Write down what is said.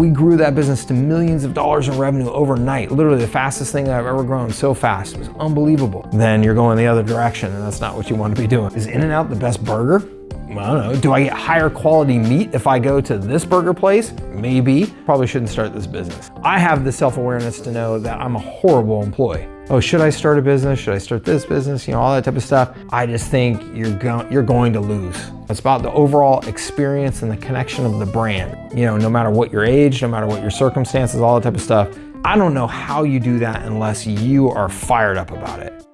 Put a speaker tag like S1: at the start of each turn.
S1: We grew that business to millions of dollars in revenue overnight. Literally the fastest thing I've ever grown so fast. It was unbelievable. Then you're going the other direction and that's not what you want to be doing. Is In-N-Out the best burger? I don't know. Do I get higher quality meat if I go to this burger place? Maybe. Probably shouldn't start this business. I have the self-awareness to know that I'm a horrible employee. Oh, should I start a business? Should I start this business? You know, all that type of stuff. I just think you're, go you're going to lose. It's about the overall experience and the connection of the brand. You know, no matter what your age, no matter what your circumstances, all that type of stuff. I don't know how you do that unless you are fired up about it.